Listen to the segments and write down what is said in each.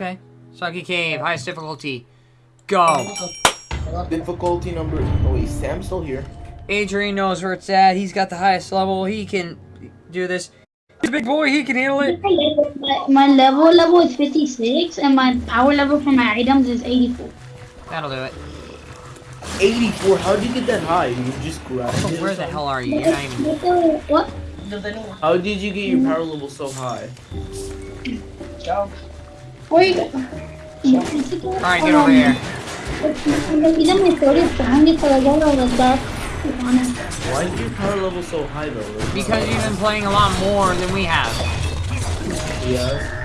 Okay. Soggy Cave, highest difficulty. Go. Difficulty number. Oh wait, Sam's still here. Adrian knows where it's at. He's got the highest level. He can do this. He's a big boy. He can handle it. My, my level level is 56, and my power level for my items is 84. That'll do it. 84. How did you get that high? You just grabbed So where the hell are you? You're not even. What? How did you get your power level so high? Where you go? Alright, get over here. Even my sword is strong because I got all the dark. Why is your power level so high though? Because you've been playing a lot more than we have. Yeah.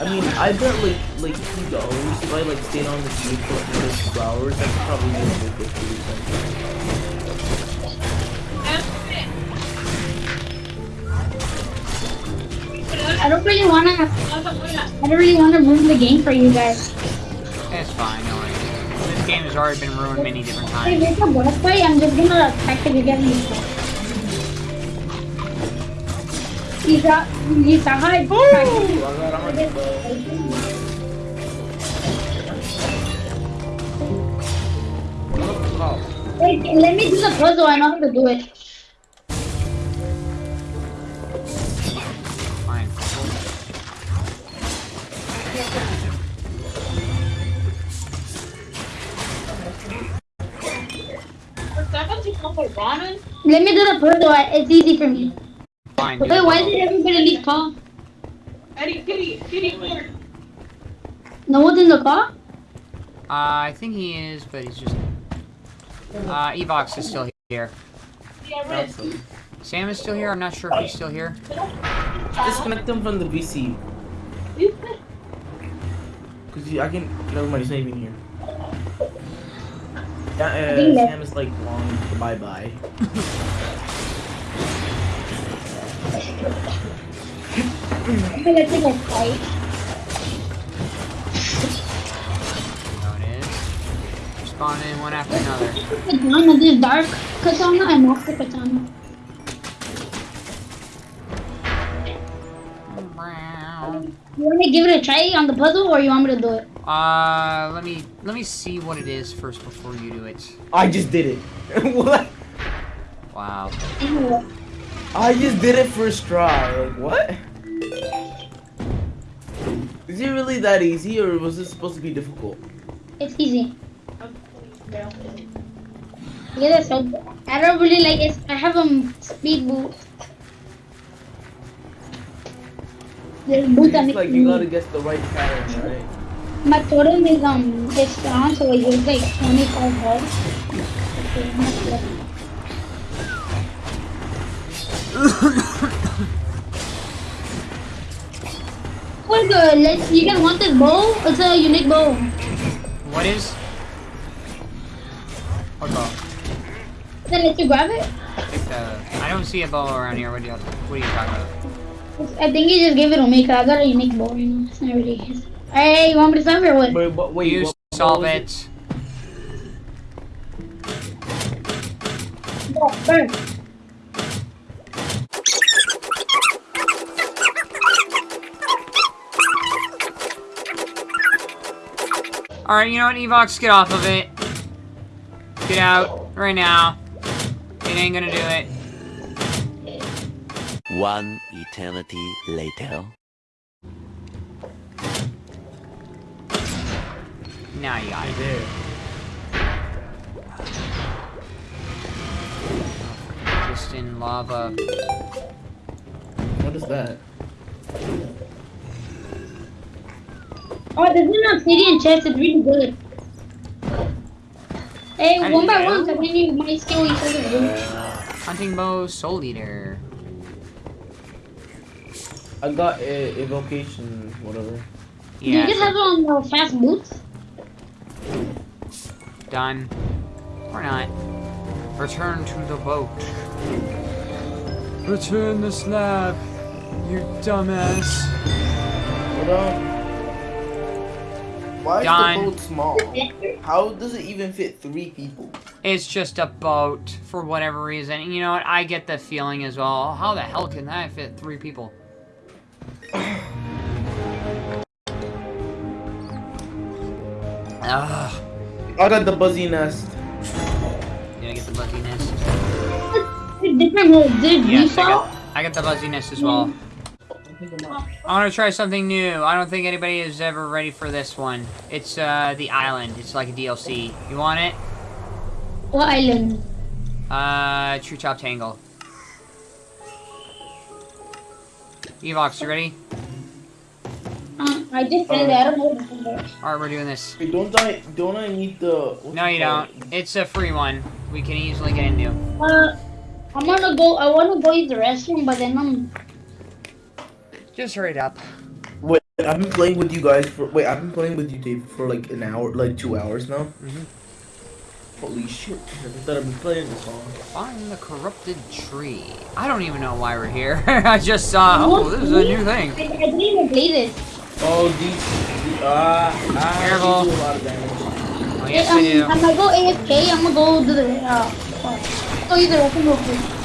I mean, I bet like like two dollars if I like stayed on the street for like two hours. I could probably get a good I don't really wanna. I don't really wanna ruin the game for you guys. It's fine, no worries. This game has already been ruined many different If times. it's a boss fight, I'm just gonna attack the beginning. He's a he's a high. Wait, let me do the puzzle. I know how to do it. Let me do the puzzle. I- It's easy for me. Fine. Wait, why did everybody leave car? Eddie, kitty, kitty, here. No one's in the car? Uh, I think he is, but he's just. Uh, Evox is still here. Awesome. Sam is still here. I'm not sure if he's still here. Disconnect them from the VC. Cause I can. Never mind. He's not even here. Yeah, uh, Sam is like long. Bye bye. I'm gonna take a fight. There it is. Spawn in one after another. Katana, this dark katana and master katana. You wanna give it a try on the puzzle or you want me to do it? Uh, let me let me see what it is first before you do it. I just did it. what? Wow. I just did it first try. Like what? Is it really that easy, or was this supposed to be difficult? It's easy. Yeah, that's so I don't really like it. I have a speed boot. The boot that It's like you gotta guess the right pattern, right? My totem is um it's strong, so it like 25 health. Okay, I'm not sure. What the? Let's. You guys want this bow? It's a unique bow. What is? What bow? Then let you grab it. Uh, I don't see a bow around here. What do you What are you talking about? I think he just gave it to me because I got a unique bow. You know, it's not really his. Hey, you want me to solve it or what? Wait, but wait, you what- what solve was it. Oh, burn. All right, you know what, Evox, get off of it. Get out right now. It ain't gonna do it. One eternity later. Now you got it. There. Just in lava. What is that? Oh, this is an obsidian chest. It's really good. Hey, I one by know. one, so then you might steal each other's loot. Hunting bow, soul eater. I got a evocation, whatever. Do you Yeah, just have um uh, fast boots? done. Or not. Return to the boat. Return the slab, you dumbass. What um? Why Done. is the boat small? How does it even fit three people? It's just a boat for whatever reason. You know what? I get the feeling as well. How the hell can that fit three people? Ugh. I got the buzzy nest. Did get the buzzy nest? Different, did yes, you I got, I got the buzzy nest as well. I want to try something new. I don't think anybody is ever ready for this one. It's uh, the island. It's like a DLC. You want it? What island? Uh, True Top Tangle. Evox, you ready? Uh, I just said that. I don't know what it is. Alright, we're doing this. Wait, don't I don't I need the? No, you don't. It's a free one. We can easily get into. Uh, I'm gonna go. I wanna go to the restroom, but then I'm. Just hurry up. Wait, I've been playing with you guys for. Wait, I've been playing with you, Dave, for like an hour, like two hours now. Mhm. Holy shit! I never thought I'd been playing this long. Find the corrupted tree. I don't even know why we're here. I just saw, oh, this is a new thing. I, I didn't even play this. Oh, these. the- Ah, ah, Careful. do a lot of damage. Oh, Hey, um. I'm gonna go AFK. I'm gonna go do the. Uh, uh, go use the restroom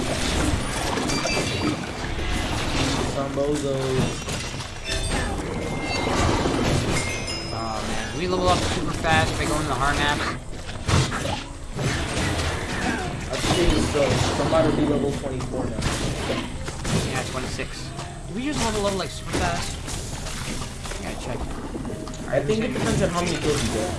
real Oh, man. We level up super fast by going to the hard maps. I think so. I'm about to be level 24 now. Yeah, 26. Did we just level up like super fast? I gotta check. I think it depends on how many kills you get.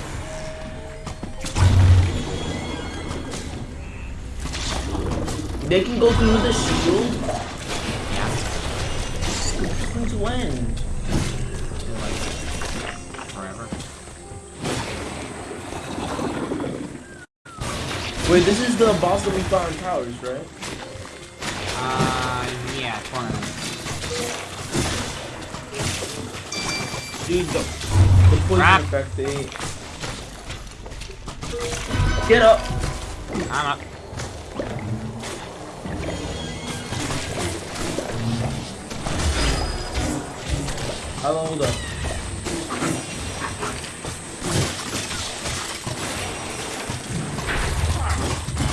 They can go through the shield. Yeah. Since when? do, like, forever. Wait, this is the boss that we fought in towers, right? Uh, yeah, it's one of them. Dude, the, the poison Crap. effect, they... Get up! I'm up. I'll hold up.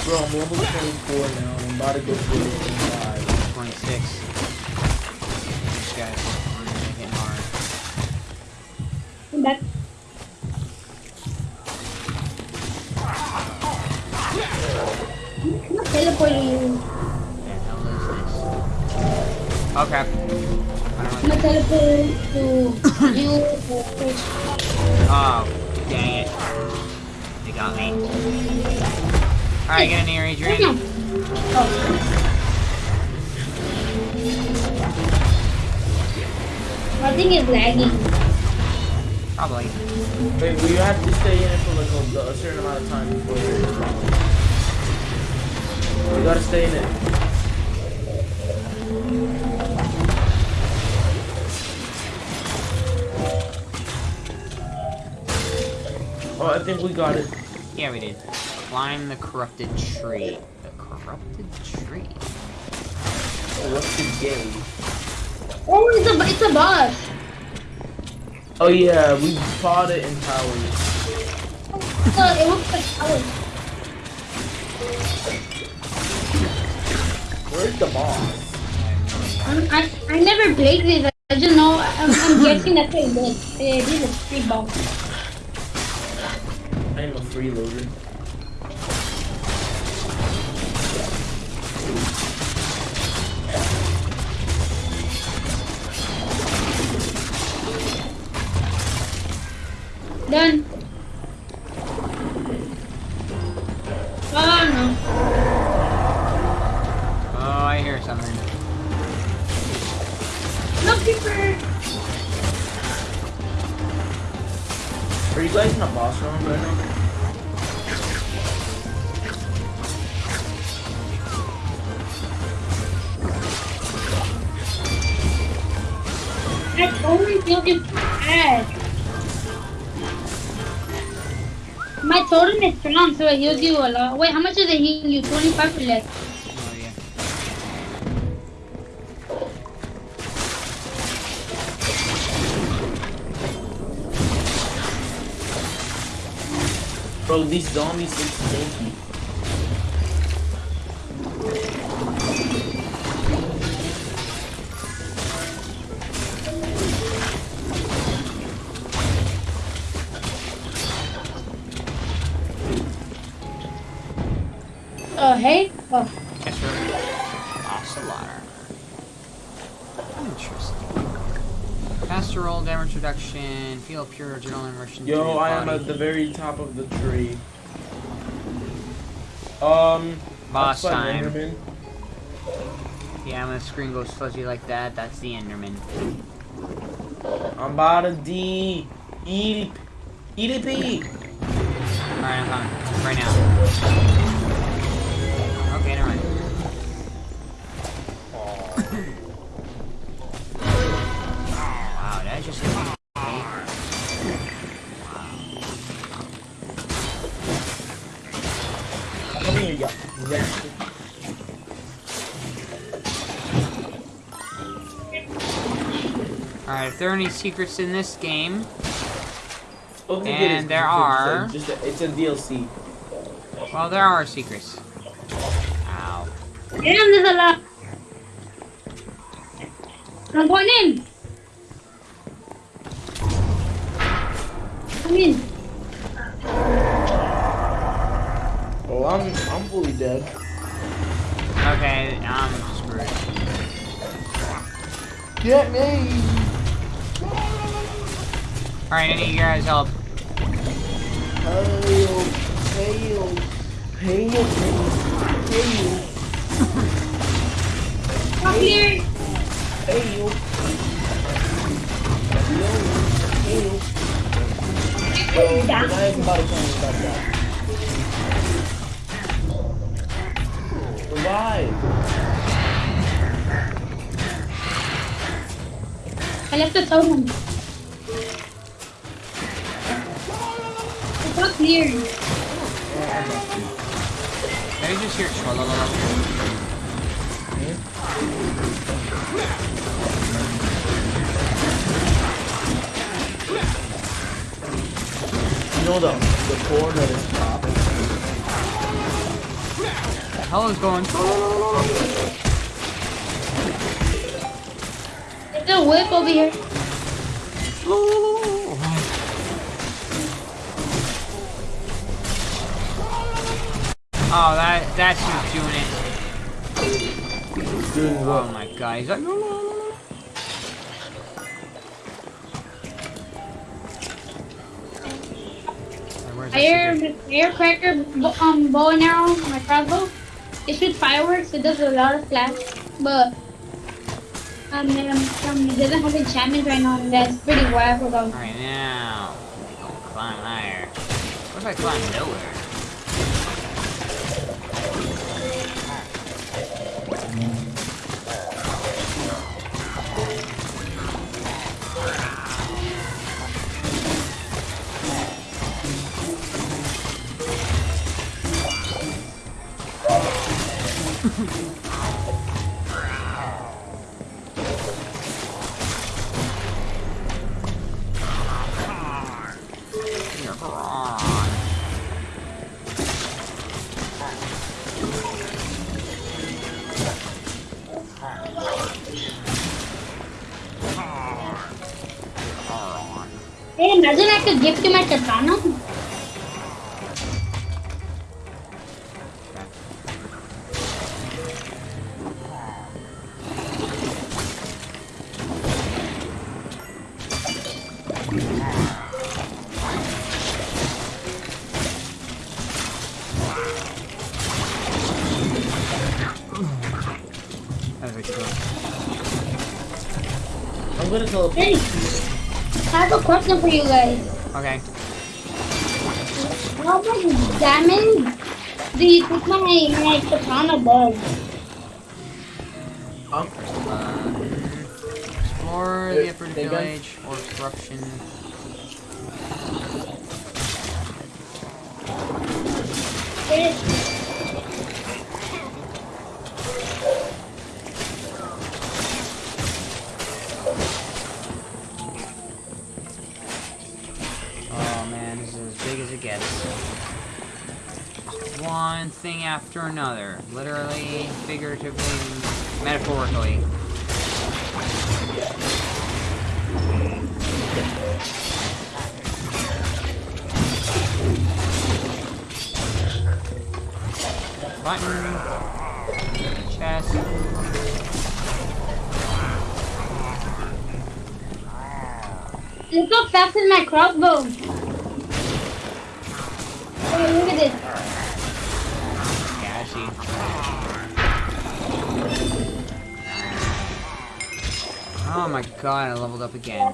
Bro, I'm level 24 now, and I'm about to go to level 25. 26. These guys are really hitting hard. Come back. I'm not teleporting you. What the hell is this? Okay. Gonna teleport to you. Oh, dang it. They got me. Alright, get in here, Adrian. Oh. I think it's lagging. Probably. Wait, well, you have to stay in it for like a, a certain amount of time before you You gotta stay in it. Oh, I think we got it. Yeah, we did. Climb the corrupted tree. The corrupted tree. Corrupted game? Oh, it's a it's a boss. Oh yeah, we fought it in towers. So oh, it looks like ours. Where's the boss? I'm, I I never played this. I just know. I'm, I'm guessing that's what it is. This is a free boss. I am freeloader. Done. Oh no. Oh, I hear something. No creeper. Are you guys in a boss room right now? I only feel this bad. My totem is strong, so it heals you a lot. Wait, how much is it heal you? 25 or less? Oh, yeah. Bro, these zombies look stinky. Uh, hey? Oh, Yes, sir. Ocelot. Interesting. Faster roll, damage reduction, feel pure adrenaline rushing through Yo, I am at the very top of the tree. Um, Boss time. Enderman. Yeah, when the screen goes fuzzy like that, that's the Enderman. I'm about to D. Eat EDP. Alright, I'm coming. Right now. There are any secrets in this game, Don't forget And it's there just a- are- Just a, it's a DLC. well, there are secrets. Ow. damn, there's a lot. I'm going in. Come in. Oh, I'm I'm fully dead. Okay, I'm screwed. Get me. Alright, I need your guys' help. Here. Revive. I left the totem. It's up here. Let me just hear it. You know the the core that is top. The hell is going There's a whip over here. Oh, that that's who's doing it. Doing Oh what? my god, he's like, no, no, no, no. Alright, where's that Air, secret? air cracker, um, bow and arrow, my crossbow. It shoots fireworks. It does a lot of flash, but um, um, um, it doesn't have enchantments right now, and that's pretty whack though. Alright, now. we gonna climb higher. What if I climb nowhere? Hey, imagine I could gift you my katana. I'm gonna teleport. Hey, I have a question for you guys. Okay. How much damage do you think my, my katana does? Um, Uh, explore the upper hey, guys. village or corruption. Yes. Oh man, this is as big as it gets. One thing after another. Literally, figuratively, metaphorically. button. Chest. Look how fast is my crossbow. Oh my god, I leveled up again.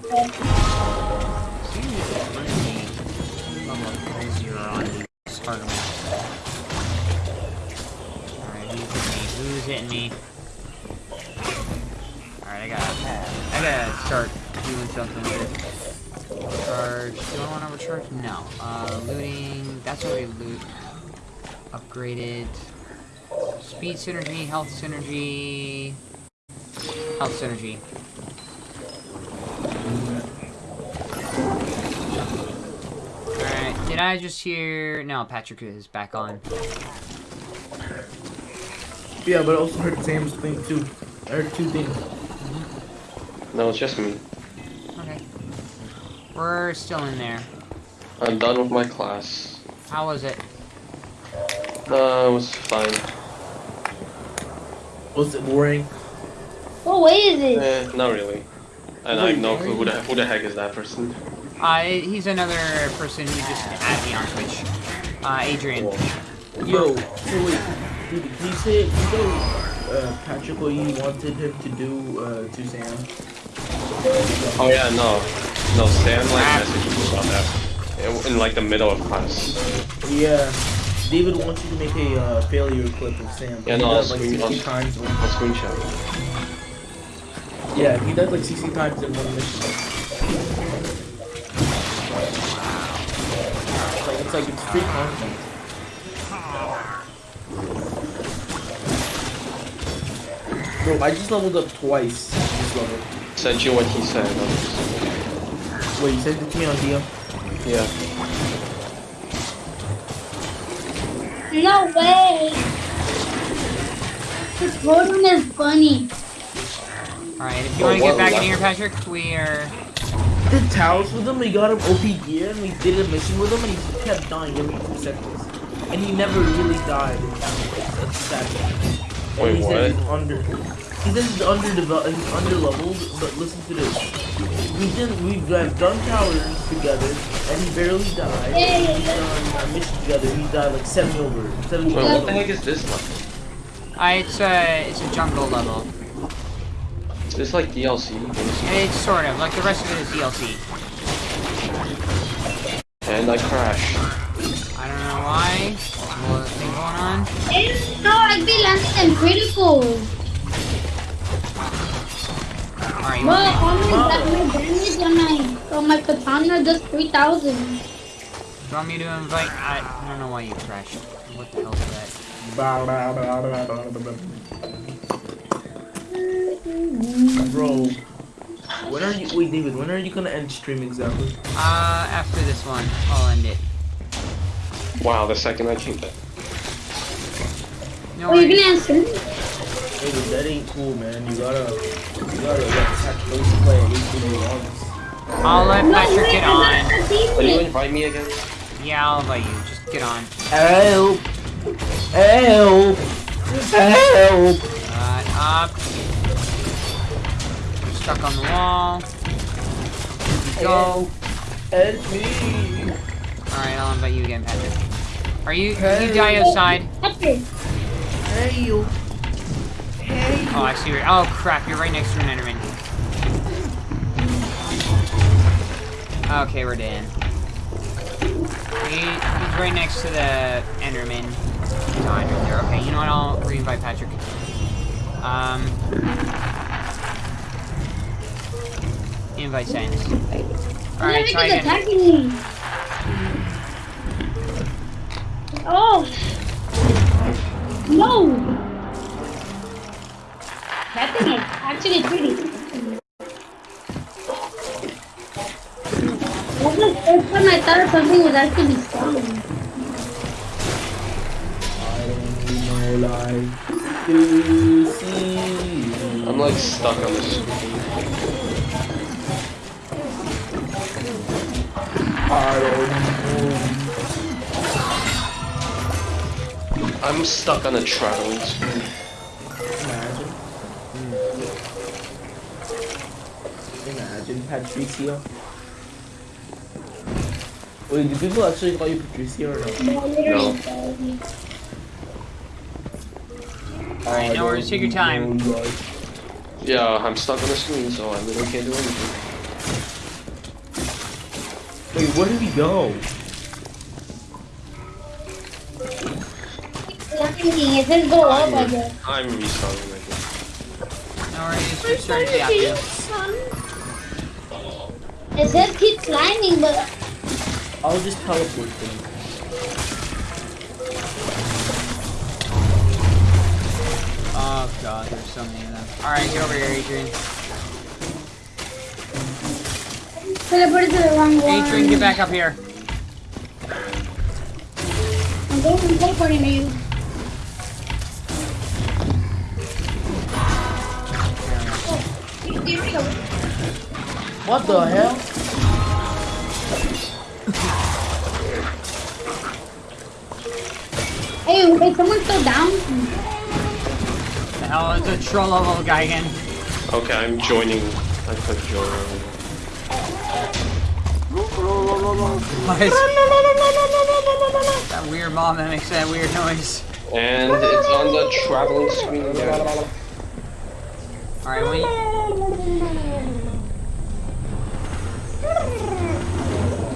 Who's hitting me? Alright, I gotta, I gotta start doing something it. Charge. Do I want to overcharge? No. Uh, looting. That's already loot. Upgraded. Speed synergy, health synergy. Health synergy. Did I just hear... No, Patrick is back on. Yeah, but I also heard Sam's thing too. I heard two things. No, it's just me. Okay. We're still in there. I'm done with my class. How was it? Uh, it was fine. Was it boring? What way is it? Eh, not really. And I have no clue who the, who the heck is that person. Uh, he's another person who just added me on Twitch. Uh, Adrian. Yo, so wait, dude, can you say, can you tell uh, Patrick what you wanted him to do uh, to Sam? Oh yeah, no. No, Sam like messaged me about that. In, in like the middle of class. Yeah, David wants you to make a uh, failure clip of Sam. Yeah, he no, I'll like screen- 60 I'll- times. When, I'll screenshot. yeah, he died like 60 times in one mission. It's like it's free content. Bro, I just leveled up twice this level. Sent you what he said. I'm Wait, you sent it to me on DM? Yeah. No way. This Rodan is funny. Alright, if you Oh, want to get back in wow. here, Patrick, we are... did towers with him, we got him OP gear, and we did a mission with him, and he kept dying every two seconds. And he never really died in towers. That's sad. And Wait, he said what? he's under. He said he's underdeveloped, he's underleveled, but listen to this. We did, we've done towers together, and he barely died. Yeah, We've done a mission together, he died like 70 over, 70 Wait, what the heck is this level? Uh, it's a, it's a jungle level. Is this like DLC? basically? It's sort of, like the rest of it is DLC. And I crash. I don't know why. What's thing going on? Eh, No, I'd be landing in critical. Alright, you But want, me, only that my damage on my on my katana does 3,000. you want me to invite... I, I don't know why you crashed. What the hell is that? Bro, when are you, wait David, when are you gonna end stream exactly? Uh, after this one, I'll end it. Wow, the second I came back. No Oh, you're gonna answer? David, that ain't cool, man. You gotta, you gotta let Patrick Rose play at least in the. I'll let No, Patrick wait, get on. got the Will you demon. invite me again? Yeah, I'll invite you. Just get on. Help! Help! Help! Uh, up. Stuck on the wall. Here we go. Help me! Alright, I'll invite you again, Patrick. Are you, you die outside? Patrick, Help! Oh, I see where, oh crap, you're right next to an Enderman. Okay, we're dead. He, he's right next to the Enderman. Right. Okay, you know what, I'll re-invite Patrick. Um... Invite sent. Alright, try again. attacking me. Oh. No. That thing is actually pretty. That was the first time I thought something was actually strong. I don't need my life to see you. I'm like stuck on the I don't know. I'm stuck on a traveling screen. Imagine. Hmm. Imagine Patricio. Wait, do people actually call you Patricio or no? No. No. Oh, Alright, no worries, take your time. Oh, Yeah, I'm stuck on the screen, so I literally can't do anything. Wait, where did we go? It says go up, I guess. I'm restarting right now. No worries, restart the app. dude. It says keep climbing, but I'll just teleport them. Oh god, there's so many of them. Alright, get over here, Adrian. Teleported to the wrong one. Adrian, get back up here. I'm going I'm teleporting to you. Here we go. What the hell? Hey, is someone still down? The hell is a troll level guy again? Okay, I'm joining. I click join. What that weird mom that makes that weird noise? And it's on the traveling screen. Alright, wait.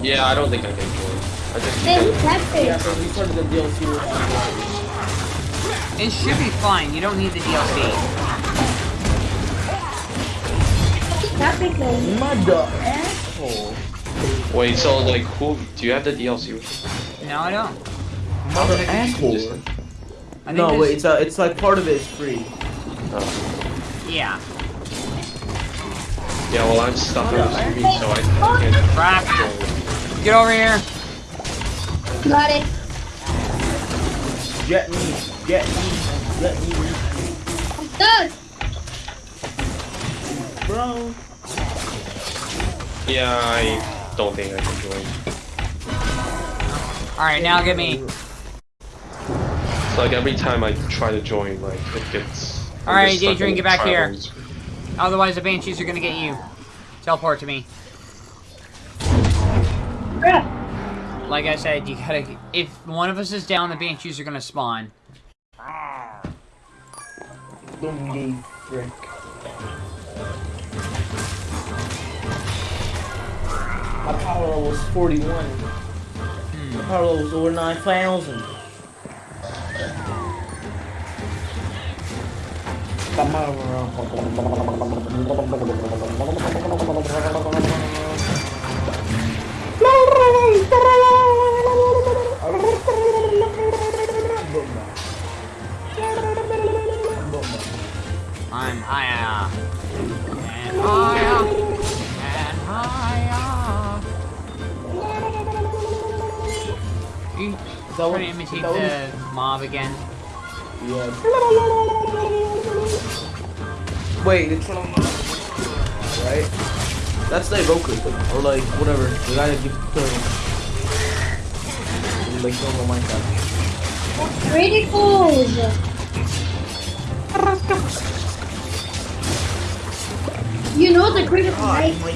Yeah, I don't think I can join. I just It should be fine. You don't need the DLC. Though. Mother asshole. Wait. So like, who do you have the DLC with? No, I don't. Mother asshole. thing? I No, this- wait, it's uh, it's like part of it is free. Oh. Yeah. Yeah, well, I'm stuck on the screen, so I can't Crap. Get over here. Got it. Get me, get me, let me, I'm stuck. bro. Yeah, I don't think I can join. Alright, now get me. It's like every time I try to join, like it gets. Alright, just Adrian, get back here. Otherwise, the banshees are gonna get you. Teleport to me. Bruh. Like I said, you gotta. If one of us is down, the banshees are gonna spawn. Ah. Don't gay frick. My power level was 41. My power level was over 9,000. Come I'm higher. And higher. Is that trying what- to is imitate that the mob again? Yeah. Wait, it's right? That's like Roku, or like whatever. The guy that keeps killing. Like normal Minecraft. Criticals. You know the critical, right? my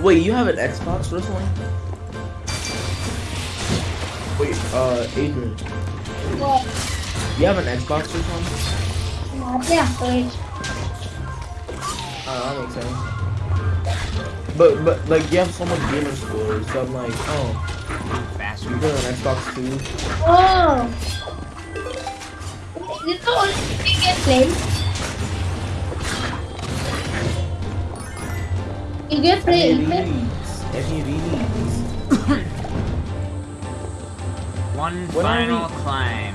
Wait, you have an Xbox wrestling? Wait, uh, Adrian, What? you have an Xbox or something? Not yeah, but Oh, that makes sense. But, but, like, you have so much gamer score, so I'm like, oh, you Bastard. got an Xbox too? Oh. This is the only thing you get played. You get played. FUVs. One When final climb.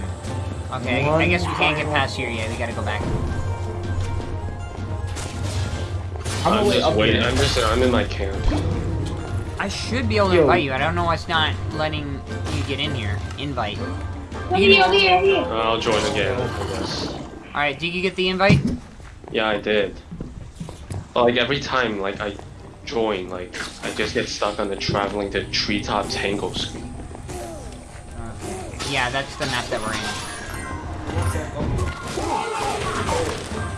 Okay, I guess we can't get past here yet. We gotta go back. I'm I'm just waiting. I'm just. I'm in my camp. I should be able to Yo. invite you. I don't know why it's not letting you get in here. Invite. Over here, over here, here. I'll join again. I. Alright, did you get the invite? Yeah, I did. But like every time, like I join. Like I just get stuck on the traveling to treetop tango screen. Yeah, that's the map that we're in.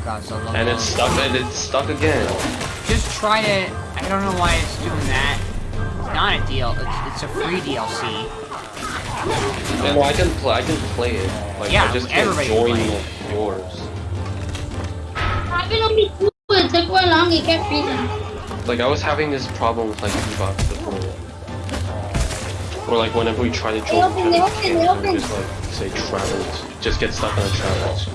God, so. And it's stuck and it's stuck again. Just try to. I don't know why it's doing that. It's not a deal. It's, it's a free DLC. And I can play I can play it. Like Yeah, I just can't everybody can join play yours. Happened on the too. It took way long. It kept freezing. Like I was having this problem with like Xbox before. Uh, or like whenever we try to join open, they each open, they other, open. just like say travels, just get stuck on a travels.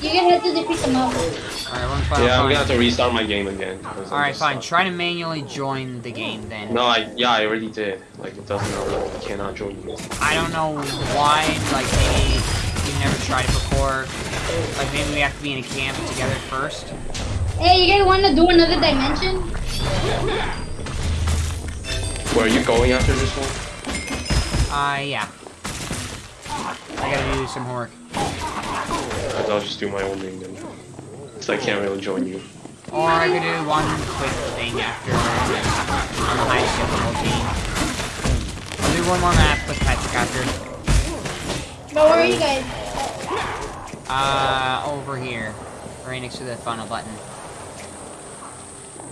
You're gonna have to defeat them all. Alright, one final Yeah, I'm gonna have to restart my game again. Alright, fine. stuck. Try to manually join the game then. No, I yeah, I already did. Like it doesn't know I cannot join you. I don't know why, like maybe you never tried it before. Like maybe we have to be in a camp together first. Hey, you guys wanna do another dimension? Where are you going after this one? Uh, yeah. I gotta do some homework. I'll I'll just do my own thing then. Cause I can't really join you. Or I could do one quick thing after on the highest difficulty. I'll do one more map with Patrick after. But where are you guys? Uh, over here. Right next to the funnel button.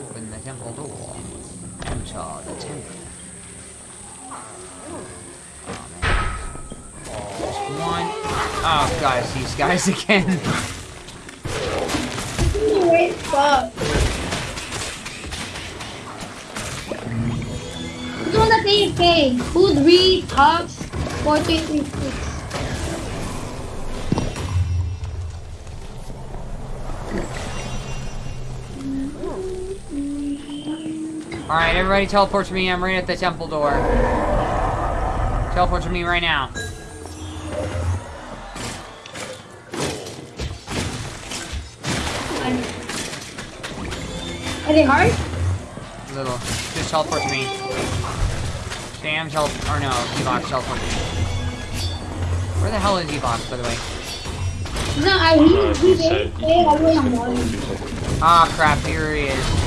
Open the temple door. Enter the temple. Oh, one. Oh, guys, these guys again. Wait, fuck. Who's on that AFK? Who three talks? Four, three, three, six. Alright, everybody teleport to me. I'm right at the temple door. Teleport to me right now. Are they hard? A Little. Just teleport to me. Sam, teleport. Or no, Evox, teleport to me. Where the hell is Evox, by the way? No, I Uh, need he to said do I was on one. Ah, crap, here he is.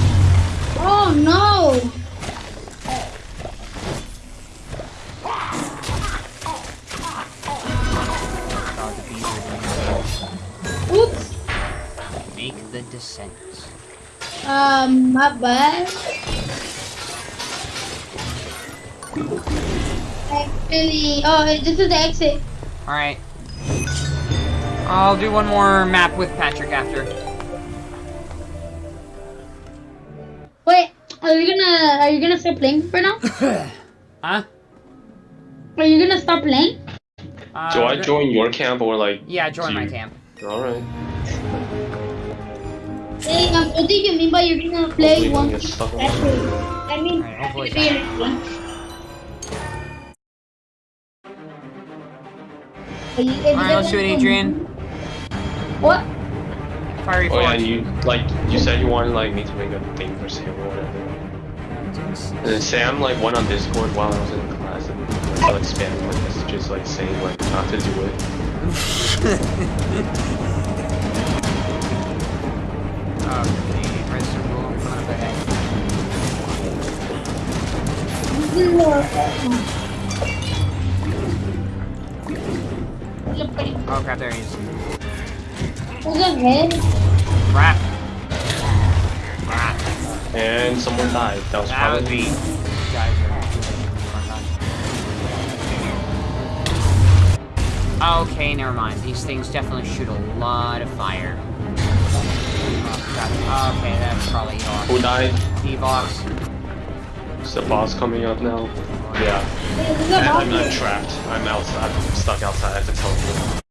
Oh no! The bees are doing Oops. Make the descent. Um, my bad. Actually, oh, this is the exit. Alright. I'll do one more map with Patrick after. You gonna are you gonna stop playing for now? Huh? Are you gonna stop playing? Uh, Do I join your camp or like? Yeah, join do my camp. Alright. Hey, um, what do you mean by you're gonna play Hopefully one? don't get stuck on That's it. I mean, Alright, hopefully maybe it's you're not. Are you- if you Alright, let's do it, Adrian. What? Fiery Oh yeah, and you like you said you wanted like me to make a thing for Sam or whatever. And Sam like went on Discord while I was in class and like, like spamming my messages like saying like not to do it. Okay, press uh, the rule in front of the head. Look pretty. Oh crap, there he is. Who's ahead? Crap. Crap. And someone died. That was That probably me. These guys are Okay, never mind. These things definitely shoot a lot of fire. Oh, crap. Okay, that's probably Who Evox. died? Evox. Is the boss coming up now? Yeah. This is I'm not trapped. I'm outside. I'm stuck outside. I have to teleport.